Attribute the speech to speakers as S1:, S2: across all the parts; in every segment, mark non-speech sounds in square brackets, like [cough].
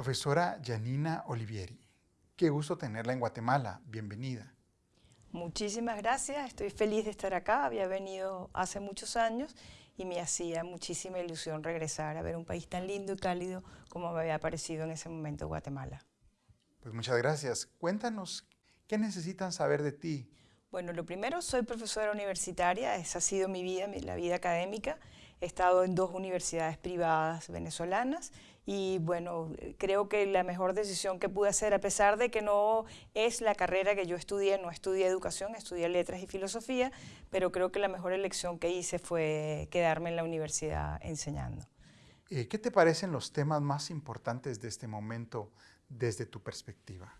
S1: Profesora Janina Olivieri, qué gusto tenerla en Guatemala. Bienvenida.
S2: Muchísimas gracias, estoy feliz de estar acá. Había venido hace muchos años y me hacía muchísima ilusión regresar a ver un país tan lindo y cálido como me había parecido en ese momento Guatemala.
S1: Pues muchas gracias. Cuéntanos, ¿qué necesitan saber de ti?
S2: Bueno, lo primero, soy profesora universitaria, esa ha sido mi vida, la vida académica. He estado en dos universidades privadas venezolanas y bueno, creo que la mejor decisión que pude hacer, a pesar de que no es la carrera que yo estudié, no estudié educación, estudié letras y filosofía, pero creo que la mejor elección que hice fue quedarme en la universidad enseñando.
S1: Eh, ¿Qué te parecen los temas más importantes de este momento desde tu perspectiva?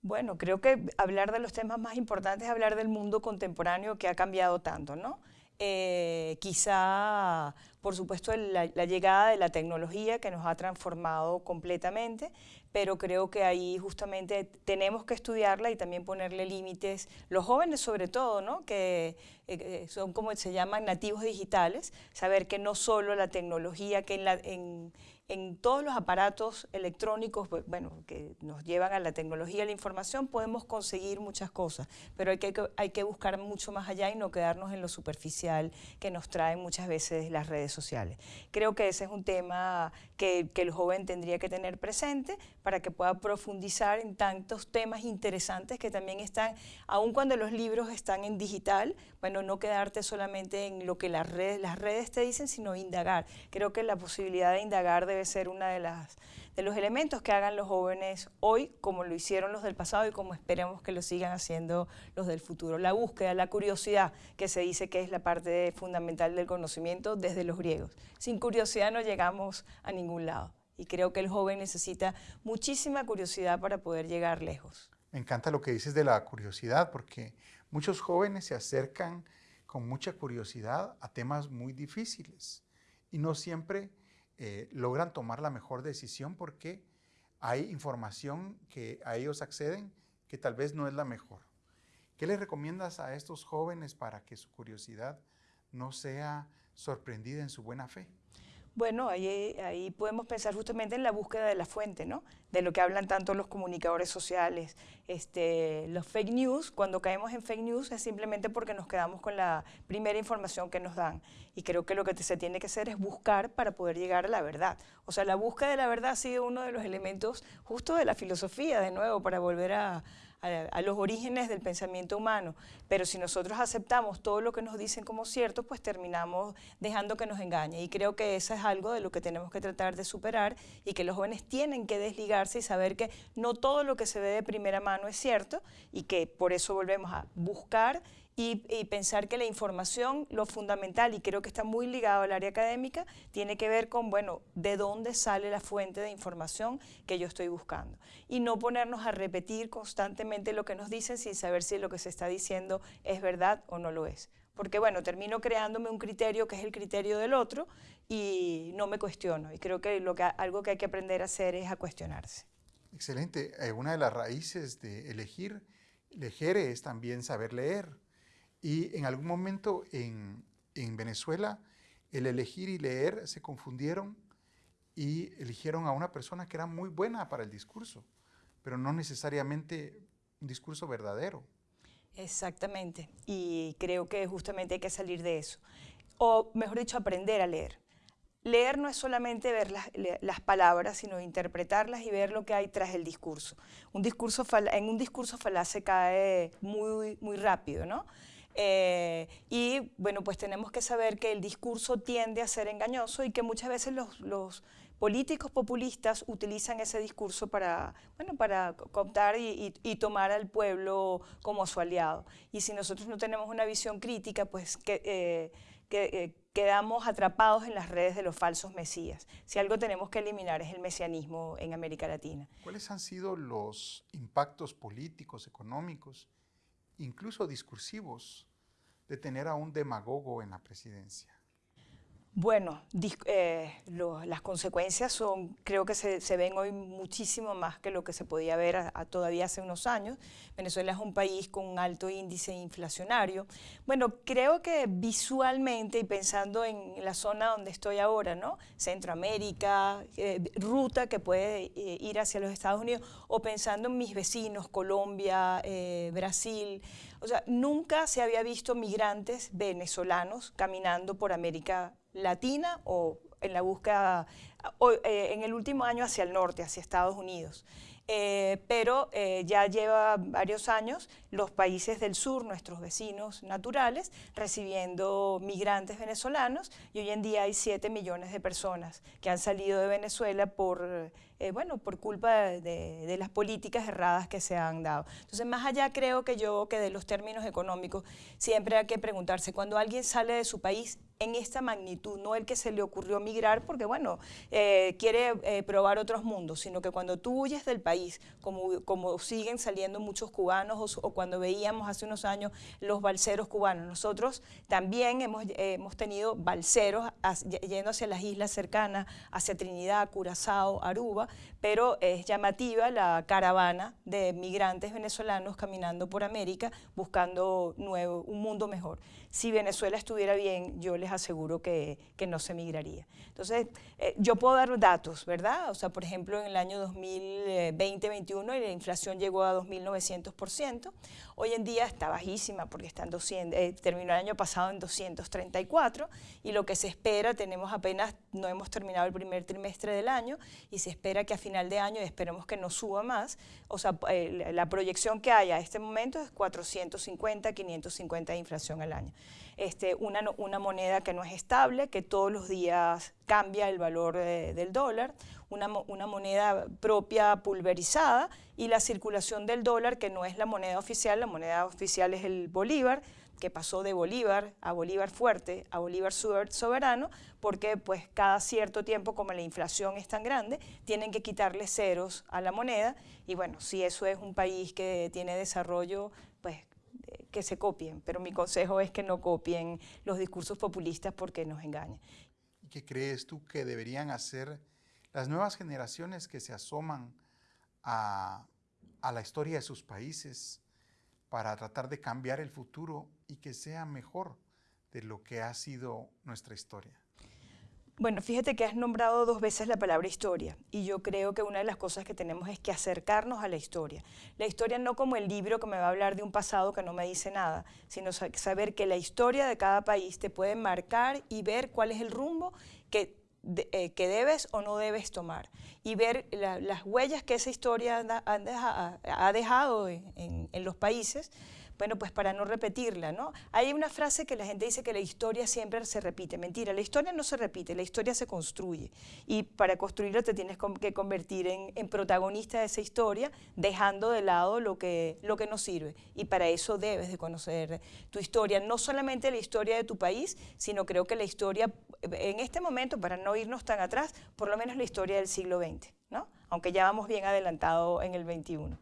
S2: Bueno, creo que hablar de los temas más importantes es hablar del mundo contemporáneo que ha cambiado tanto, ¿no? Eh, quizá, por supuesto, la, llegada de la tecnología que nos ha transformado completamente, pero creo que ahí justamente tenemos que estudiarla y también ponerle límites, los jóvenes sobre todo, ¿no? que eh, son como se llaman nativos digitales, saber que no solo la tecnología, que en, en en todos los aparatos electrónicos, bueno, que nos llevan a la tecnología, la información, podemos conseguir muchas cosas, pero hay que, hay que buscar mucho más allá y no quedarnos en lo superficial que nos traen muchas veces las redes Creo que ese es un tema que, que el joven tendría que tener presente para que pueda profundizar en tantos temas interesantes que también están, aun cuando los libros están en digital, bueno, no quedarte solamente en lo que las redes, las redes te dicen, sino indagar. Creo que la posibilidad de indagar debe ser una de las de los elementos que hagan los jóvenes hoy, como lo hicieron los del pasado y como esperemos que lo sigan haciendo los del futuro. La búsqueda, la curiosidad, que se dice que es la parte fundamental del conocimiento desde los griegos. Sin curiosidad no llegamos a ningún lado. Y creo que el joven necesita muchísima curiosidad para poder llegar lejos.
S1: Me encanta lo que dices de la curiosidad, porque muchos jóvenes se acercan con mucha curiosidad a temas muy difíciles y no siempre eh, logran tomar la mejor decisión porque hay información que a ellos acceden que tal vez no es la mejor. ¿Qué les recomiendas a estos jóvenes para que su curiosidad no sea sorprendida en su buena fe?
S2: Bueno, ahí, podemos pensar justamente en la búsqueda de la fuente, ¿no? De lo que hablan tanto los comunicadores sociales. Este, los fake news, cuando caemos en fake news es simplemente porque nos quedamos con la primera información que nos dan. Y creo que lo que se tiene que hacer es buscar para poder llegar a la verdad. O sea, la búsqueda de la verdad ha sido uno de los elementos justo de la filosofía, de nuevo, para volver a, a, los orígenes del pensamiento humano. Pero si nosotros aceptamos todo lo que nos dicen como cierto, pues terminamos dejando que nos engañe. Y creo que eso es algo de lo que tenemos que tratar de superar y que los jóvenes tienen que desligarse y saber que no todo lo que se ve de primera mano es cierto y que por eso volvemos a buscar y, pensar que la información, lo fundamental, y creo que está muy ligado al área académica, tiene que ver con, bueno, de dónde sale la fuente de información que yo estoy buscando. Y no ponernos a repetir constantemente lo que nos dicen sin saber si lo que se está diciendo es verdad o no lo es. Porque, bueno, termino creándome un criterio que es el criterio del otro y no me cuestiono. Y creo que, lo que algo que hay que aprender a hacer es a cuestionarse.
S1: Excelente. Eh, una de las raíces de elegir, elegir es también saber leer. Y en algún momento en, Venezuela, el elegir y leer se confundieron y eligieron a una persona que era muy buena para el discurso, pero no necesariamente un discurso verdadero.
S2: Exactamente, y creo que justamente hay que salir de eso. O mejor dicho, aprender a leer. Leer no es solamente ver las, palabras, sino interpretarlas y ver lo que hay tras el discurso. Un discurso en un discurso falaz se cae muy, muy rápido, ¿no? Eh, y bueno, pues tenemos que saber que el discurso tiende a ser engañoso y que muchas veces los, políticos populistas utilizan ese discurso para, bueno, para cooptar y, tomar al pueblo como su aliado. Y si nosotros no tenemos una visión crítica, pues que, eh, eh, quedamos atrapados en las redes de los falsos mesías. Si algo tenemos que eliminar es el mesianismo en América Latina.
S1: ¿Cuáles han sido los impactos políticos, económicos incluso discursivos, de tener a un demagogo en la presidencia?
S2: Bueno, eh, las consecuencias son, creo que se, ven hoy muchísimo más que lo que se podía ver todavía hace unos años. Venezuela es un país con un alto índice inflacionario. Bueno, creo que visualmente y pensando en la zona donde estoy ahora, ¿no? Centroamérica, eh, ruta que puede eh, ir hacia los Estados Unidos, o pensando en mis vecinos, Colombia, Brasil, o sea, nunca se había visto migrantes venezolanos caminando por América Latina o en la búsqueda, en el último año hacia el norte, hacia Estados Unidos. Eh, pero eh, ya lleva varios años los países del sur, nuestros vecinos naturales, recibiendo migrantes venezolanos y hoy en día hay 7 millones de personas que han salido de Venezuela por, eh, bueno, por culpa de, las políticas erradas que se han dado. Entonces, más allá creo que yo que de los términos económicos, siempre hay que preguntarse, cuando alguien sale de su país en esta magnitud, no el que se le ocurrió migrar porque, bueno, quiere probar otros mundos, sino que cuando tú huyes del país, como, como siguen saliendo muchos cubanos o, o cuando veíamos hace unos años los balseros cubanos. Nosotros también hemos, hemos tenido balseros yendo hacia las islas cercanas, hacia Trinidad, Curazao, Aruba, pero es llamativa la caravana de migrantes venezolanos caminando por América buscando nuevo, un mundo mejor. Si Venezuela estuviera bien, yo les aseguro que, que no se migraría. Entonces, eh, yo puedo dar datos, ¿verdad? O sea, por ejemplo, en el año 2020-21 la inflación llegó a 2.900%. Hoy en día está bajísima porque está en 200, eh, terminó el año pasado en 234 y lo que se espera, tenemos apenas, no hemos terminado el primer trimestre del año y se espera que a final de año, esperemos que no suba más, o sea, eh, la proyección que hay a este momento es 450, 550 de inflación al año. Este, una, una moneda que no es estable, que todos los días cambia el valor del dólar, una, una, moneda propia pulverizada y la circulación del dólar, que no es la moneda oficial, la moneda oficial es el bolívar, que pasó de Bolívar a Bolívar fuerte a Bolívar soberano, porque pues cada cierto tiempo, como la inflación es tan grande, tienen que quitarle ceros a la moneda y bueno, si eso es un país que tiene desarrollo, pues que se copien, pero mi consejo es que no copien los discursos populistas porque nos engañan.
S1: ¿Y qué crees tú que deberían hacer las nuevas generaciones que se asoman a, a la historia de sus países para tratar de cambiar el futuro y que sea mejor de lo que ha sido nuestra historia?
S2: Bueno, fíjate que has nombrado dos veces la palabra historia y yo creo que una de las cosas que tenemos es que acercarnos a la historia. La historia no como el libro que me va a hablar de un pasado que no me dice nada, sino saber que la historia de cada país te puede marcar y ver cuál es el rumbo que, eh, que debes o no debes tomar y ver las huellas que esa historia ha, dejado en, en los países bueno, pues para no repetirla, ¿no? Hay una frase que la gente dice que la historia siempre se repite. Mentira, la historia no se repite, la historia se construye. Y para construirla te tienes que convertir en, protagonista de esa historia, dejando de lado lo que, lo que no sirve. Y para eso debes de conocer tu historia, no solamente la historia de tu país, sino creo que la historia, en este momento, para no irnos tan atrás, por lo menos la historia del siglo XX, ¿no? Aunque ya vamos bien adelantado en el XXI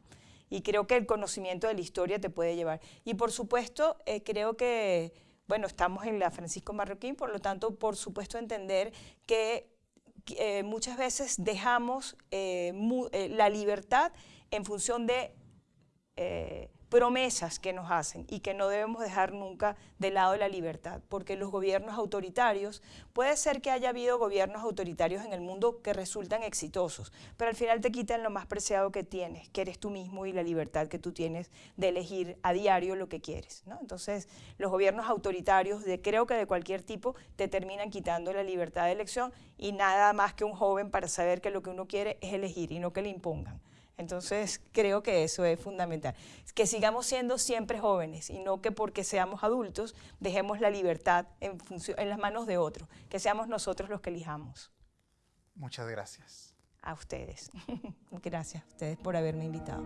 S2: y creo que el conocimiento de la historia te puede llevar. Y por supuesto, eh, creo que, bueno, estamos en la Francisco Marroquín, por lo tanto, por supuesto, entender que eh, muchas veces dejamos eh, la libertad en función de promesas que nos hacen y que no debemos dejar nunca de lado la libertad, porque los gobiernos autoritarios, puede ser que haya habido gobiernos autoritarios en el mundo que resultan exitosos, pero al final te quitan lo más preciado que tienes, que eres tú mismo y la libertad que tú tienes de elegir a diario lo que quieres. ¿no? Entonces, los gobiernos autoritarios, creo que de cualquier tipo, te terminan quitando la libertad de elección y nada más que un joven para saber que lo que uno quiere es elegir y no que le impongan. Entonces, creo que eso es fundamental. Que sigamos siendo siempre jóvenes y no que porque seamos adultos dejemos la libertad en, en las manos de otros, que seamos nosotros los que elijamos.
S1: Muchas gracias.
S2: A ustedes. [laughs] gracias a ustedes por haberme invitado.